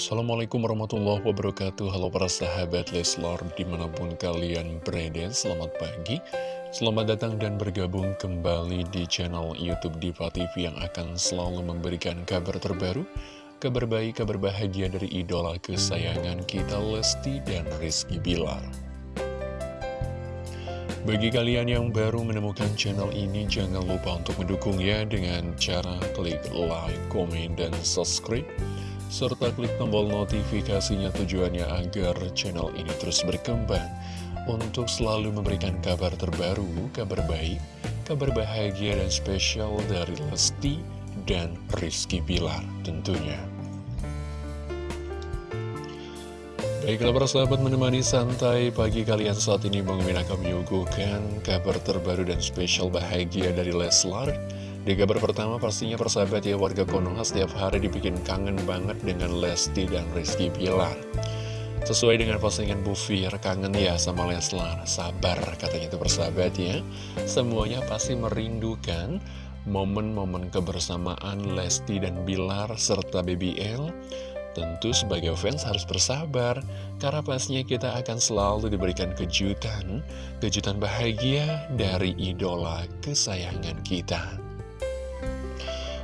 Assalamualaikum warahmatullahi wabarakatuh. Halo para sahabat Leslar di mana pun kalian berada Selamat pagi. Selamat datang dan bergabung kembali di channel Youtube Diva TV Yang akan selalu memberikan kabar terbaru Kabar baik, kabar bahagia dari idola kesayangan kita Lesti dan Rizky Bilar. Bagi kalian yang baru menemukan channel ini, jangan lupa untuk mendukungnya dengan cara klik like, komen, dan subscribe serta klik tombol notifikasinya tujuannya agar channel ini terus berkembang untuk selalu memberikan kabar terbaru, kabar baik, kabar bahagia dan spesial dari Lesti dan Rizky Bilar tentunya. Baiklah para sahabat menemani santai pagi kalian saat ini Bang menyuguhkan kabar terbaru dan spesial bahagia dari Leslar di kabar pertama pastinya persahabat ya warga Konoha setiap hari dibikin kangen banget dengan Lesti dan Rizky Bilar. Sesuai dengan postingan Bu Fir, kangen ya sama Leslar. Sabar katanya itu persahabat ya. Semuanya pasti merindukan momen-momen kebersamaan Lesti dan Bilar serta BBL Tentu sebagai fans harus bersabar, karena pastinya kita akan selalu diberikan kejutan, kejutan bahagia dari idola kesayangan kita.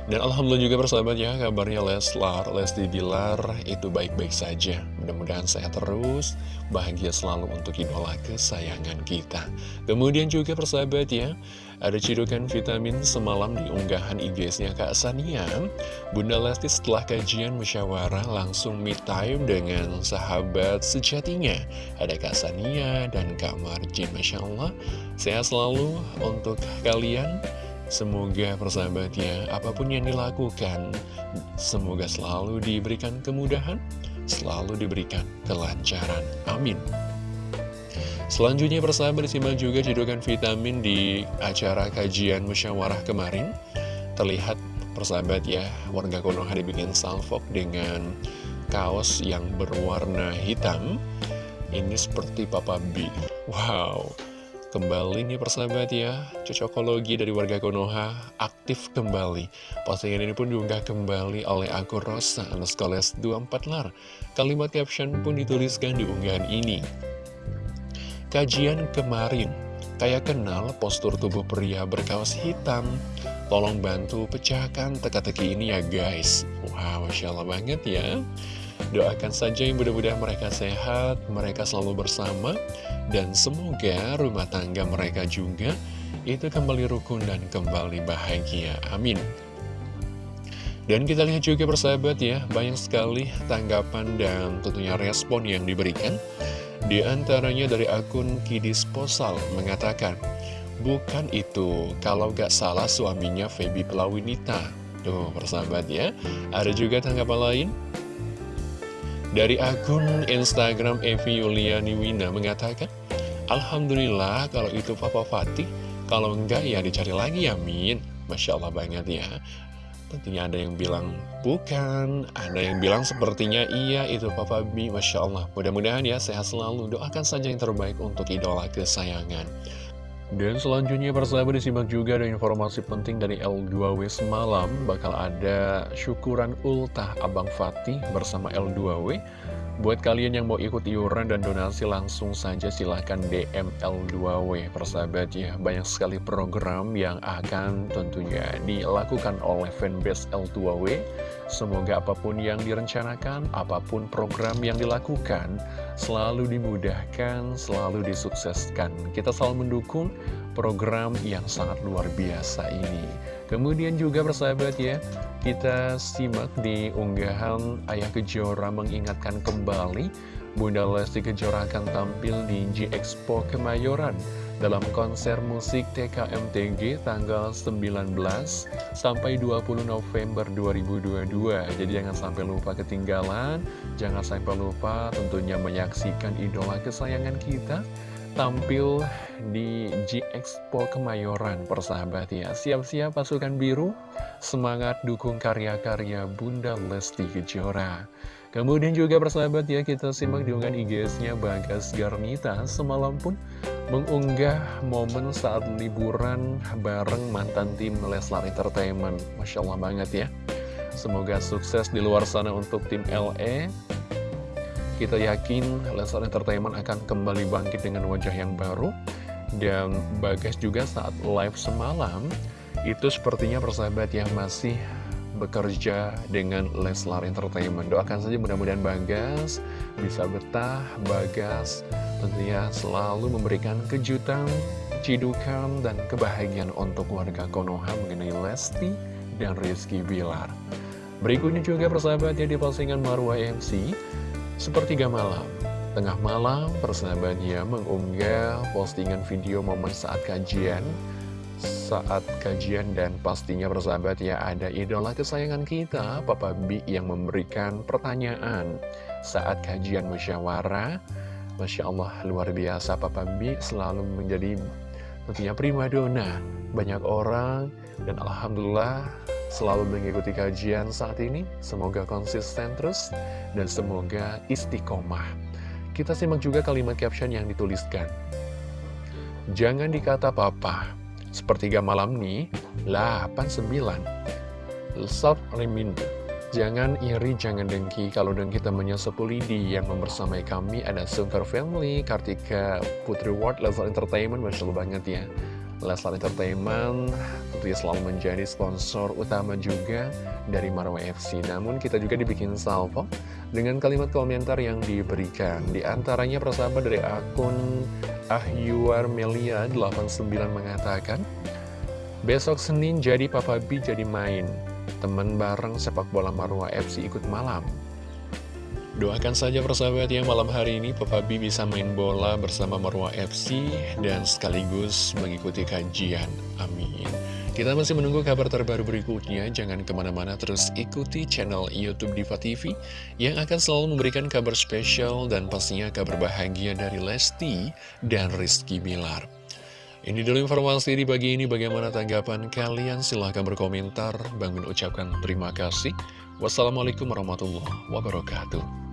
Dan Alhamdulillah juga persahabat ya, kabarnya Leslar, Lesti Bilar itu baik-baik saja. Mudah-mudahan sehat terus, bahagia selalu untuk idola kesayangan kita. Kemudian juga persahabat ya, ada cidukan vitamin semalam di unggahan IG-nya Kak Sania. Bunda Lesti setelah kajian musyawarah langsung meet time dengan sahabat sejatinya. Ada Kak Sania dan Kak Marjin, Masya Allah. Sehat selalu untuk kalian. Semoga persahabatnya, apa pun yang dilakukan, semoga selalu diberikan kemudahan, selalu diberikan kelancaran. Amin. Selanjutnya persahabat disimak juga cedokan vitamin di acara kajian musyawarah kemarin. Terlihat persahabat ya, warga Konoha dibikin salfok dengan kaos yang berwarna hitam. Ini seperti Papa B. Wow, Kembali nih persahabat ya, cocokologi dari warga Konoha aktif kembali. Postingan ini pun diunggah kembali oleh akun Rosa Anaskoles 24 lar. Kalimat caption pun dituliskan di unggahan ini. Kajian kemarin, kayak kenal postur tubuh pria berkaos hitam. Tolong bantu pecahkan teka-teki ini ya guys. Wow, Masya Allah banget ya. Doakan saja yang mudah-mudahan mereka sehat, mereka selalu bersama, dan semoga rumah tangga mereka juga itu kembali rukun dan kembali bahagia. Amin. Dan kita lihat juga persahabat ya, banyak sekali tanggapan dan tentunya respon yang diberikan. Di antaranya dari akun Kidis Posal mengatakan, Bukan itu, kalau gak salah suaminya Feby Pelawinita. Tuh, persahabat ya. Ada juga tanggapan lain dari akun Instagram Evi Yuliani Wina mengatakan, Alhamdulillah kalau itu Papa Fatih, kalau enggak ya dicari lagi ya Min. Masya Allah banget ya. Tentunya ada yang bilang bukan, ada yang bilang sepertinya iya itu Papa B. Masya Allah. Mudah-mudahan ya sehat selalu. Doakan saja yang terbaik untuk idola kesayangan. Dan selanjutnya persahabat disimak juga ada informasi penting dari L2W semalam Bakal ada syukuran ultah Abang Fatih bersama L2W Buat kalian yang mau ikut iuran dan donasi langsung saja silahkan DM L2W persahabat ya Banyak sekali program yang akan tentunya dilakukan oleh fanbase L2W Semoga apa pun yang direncanakan, apa pun program yang dilakukan Selalu dimudahkan, selalu disukseskan. Kita selalu mendukung program yang sangat luar biasa ini. Kemudian juga persahabat ya Kita simak di unggahan Ayah Kejora mengingatkan kembali Bunda Lesti Kejora akan tampil di G Expo Kemayoran dalam konser musik TKMTG tanggal 19 sampai 20 November 2022. Jadi jangan sampai lupa ketinggalan, jangan sampai lupa tentunya menyaksikan idola kesayangan kita tampil di G-Expo Kemayoran persahabat ya. Siap-siap pasukan biru? Semangat dukung karya-karya Bunda Lesti Kejora Kemudian juga persahabat ya kita simak diunggah IG-nya Bagas Garnita Semalam pun mengunggah momen saat liburan bareng mantan tim Leslar Entertainment Masya Allah banget ya Semoga sukses di luar sana untuk tim LE. Kita yakin Leslar Entertainment akan kembali bangkit dengan wajah yang baru. Dan Bagas juga saat live semalam, itu sepertinya persahabat yang masih bekerja dengan Leslar Entertainment. Doakan saja mudah-mudahan Bagas bisa betah, Bagas tentunya selalu memberikan kejutan, cidukan, dan kebahagiaan untuk warga Konoha mengenai Lesti dan Rizky Bilar. Berikutnya juga persahabatnya di postingan Marwa MC, sepertiga malam. Tengah malam, persahabatnya mengunggah postingan video momen saat kajian saat kajian dan pastinya bersahabat ya ada idola kesayangan kita Papa B yang memberikan pertanyaan. Saat kajian musyawarah Masya Allah luar biasa Papa B selalu menjadi tentunya primadona banyak orang dan Alhamdulillah selalu mengikuti kajian saat ini. Semoga konsisten terus dan semoga istiqomah. Kita simak juga kalimat caption yang dituliskan. Jangan dikata papa Sepertiga malam nih, 89. Self reminder. Jangan iri, jangan dengki. Kalau dengki temannya sepulidi yang membersamai kami ada Sungkar Family, Kartika Putri World, Leslar Entertainment, Masya Allah banget ya. Leslar Entertainment tentunya selalu menjadi sponsor utama juga dari Marwa FC. Namun kita juga dibikin salvo dengan kalimat komentar yang diberikan. Di antaranya persahabat dari akun Ahyuar Melia 89 mengatakan, Besok Senin jadi Papa B jadi main. Temen bareng sepak bola Marwa FC ikut malam. Doakan saja persahabat ya malam hari ini Papa B bisa main bola bersama Marwa FC dan sekaligus mengikuti kajian. Amin. Kita masih menunggu kabar terbaru berikutnya. Jangan ke mana-mana terus ikuti channel Youtube Diva TV yang akan selalu memberikan kabar spesial dan pastinya kabar bahagia dari Lesti dan Rizky Bilar. Ini dulu informasi di pagi ini. Bagaimana tanggapan kalian? Silahkan berkomentar. Bang Min ucapkan terima kasih. Wassalamualaikum warahmatullahi wabarakatuh.